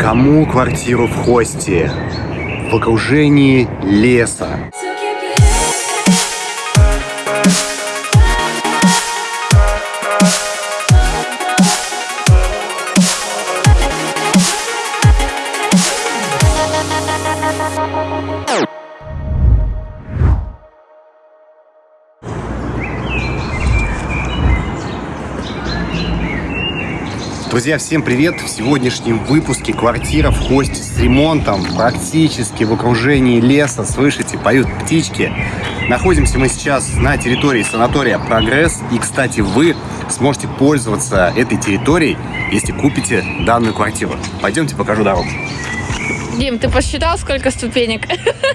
Кому квартиру в Хосте? В окружении леса. Друзья, всем привет! В сегодняшнем выпуске квартира в Хосте с ремонтом, практически в окружении леса. Слышите, поют птички. Находимся мы сейчас на территории санатория «Прогресс». И, кстати, вы сможете пользоваться этой территорией, если купите данную квартиру. Пойдемте покажу дорогу. Дим, ты посчитал, сколько ступенек?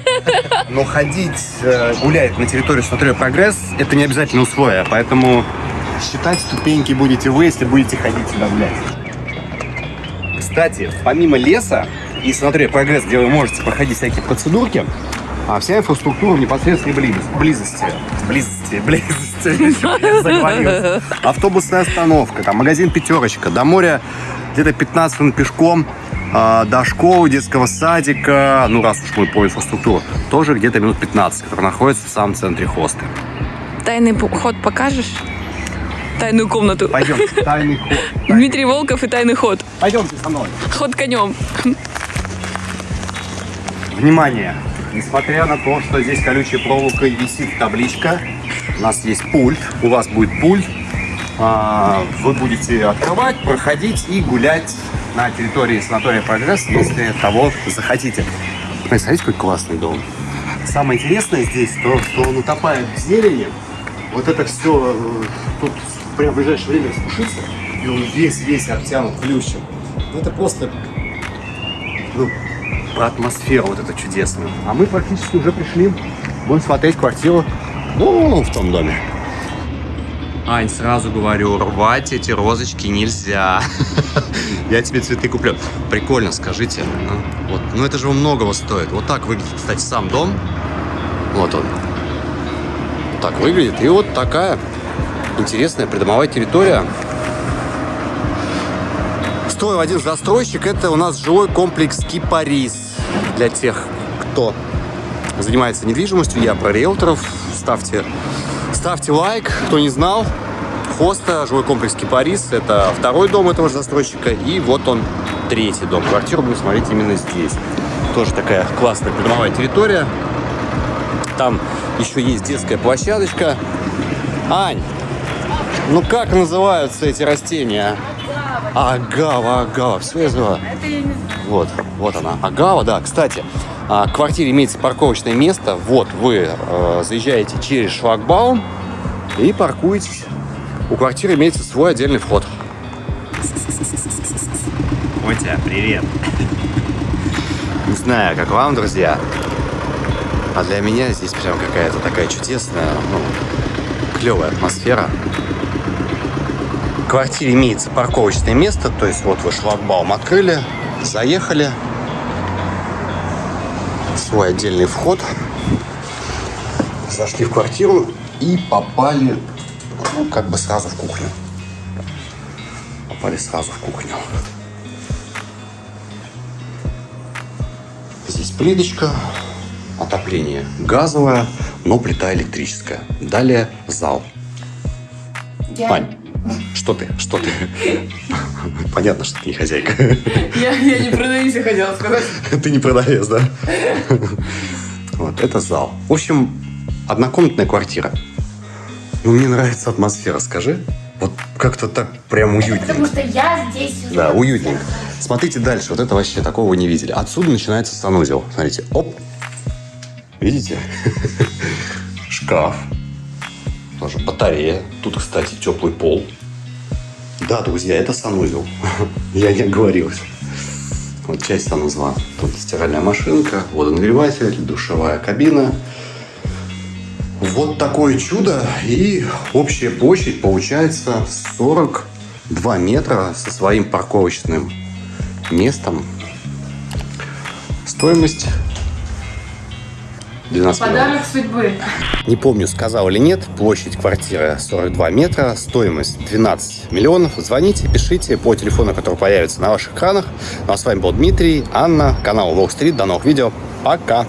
Но ходить, э, гулять на территории санатория «Прогресс» – это не обязательно условие, поэтому считать ступеньки будете вы, если будете ходить сюда гулять. Кстати, помимо леса и санатория «Прогресс», где вы можете проходить всякие процедурки, а вся инфраструктура в непосредственной близости. Близости. Близости. Близости. Автобусная остановка, там магазин «Пятерочка», до моря где-то 15 минут пешком, а, до школы, детского садика, ну раз уж мы по инфраструктуре, тоже где-то минут 15, который находится в самом центре хоста. Тайный ход покажешь? Тайную комнату. Пойдем, тайный ход. Дмитрий Волков и тайный ход. Пойдемте со мной. Ход конем. Внимание! Несмотря на то, что здесь колючей проволокой висит табличка, у нас есть пульт, у вас будет пульт, а, вы будете открывать, проходить и гулять на территории санатория «Прогресс», если того захотите. Ой, Смотрите, какой классный дом. Самое интересное здесь то, что он утопает в зелени. Вот это все тут прямо в ближайшее время распушится, и он весь-весь обтянут плющем. Ну, это просто ну, про атмосферу вот эту чудесную. А мы практически уже пришли. Будем смотреть квартиру ну, в том доме. Ань, сразу говорю, рвать эти розочки нельзя. Я тебе цветы куплю. Прикольно, скажите. Ну, вот. ну это же многого стоит. Вот так выглядит, кстати, сам дом. Вот он. Вот так выглядит. И вот такая интересная придомовая территория. Строил один застройщик. Это у нас жилой комплекс Кипарис. Для тех, кто занимается недвижимостью, я про риэлторов. Ставьте, ставьте лайк, кто не знал. Хоста, жилой комплекс Кипарис. Это второй дом этого же застройщика. И вот он, третий дом. Квартиру будем смотреть именно здесь. Тоже такая классная придомовая территория. Там еще есть детская площадочка. Ань, ну как называются эти растения? Агава, агава, все я знаю. Вот, вот она, агава, да. Кстати, а, в квартире имеется парковочное место. Вот вы э, заезжаете через шлагбаум и паркуетесь. У квартиры имеется свой отдельный вход. Котя, привет. Не знаю, как вам, друзья, а для меня здесь прям какая-то такая чудесная, ну, клевая атмосфера. В квартире имеется парковочное место, то есть вот вы шлагбаум открыли, заехали, свой отдельный вход, зашли в квартиру и попали, ну, как бы сразу в кухню. Попали сразу в кухню. Здесь плиточка, отопление газовое, но плита электрическая. Далее зал. Ань, что ты? Что ты? Понятно, что ты не хозяйка. Я, я не продаюсь, я хотела сказать. Ты не продавец, да? Вот, это зал. В общем, однокомнатная квартира. Ну, мне нравится атмосфера, скажи. Вот как-то так прям уютненько. Потому что я здесь... уже- Да, уютненько. Смотрите дальше. Вот это вообще такого вы не видели. Отсюда начинается санузел. Смотрите. Оп. Видите? Шкаф. Тоже батарея. Тут, кстати, теплый пол. Да, друзья, это санузел. Я не оговорился. Вот часть санузла. Тут стиральная машинка, водонагреватель, душевая кабина. Вот такое чудо. И общая площадь получается 42 метра со своим парковочным местом. Стоимость 12 миллионов. Подарок судьбы. Не помню, сказал или нет. Площадь квартиры 42 метра, стоимость 12 миллионов. Звоните, пишите по телефону, который появится на ваших экранах. Ну а с вами был Дмитрий, Анна, канал Wall Street. До новых видео. Пока!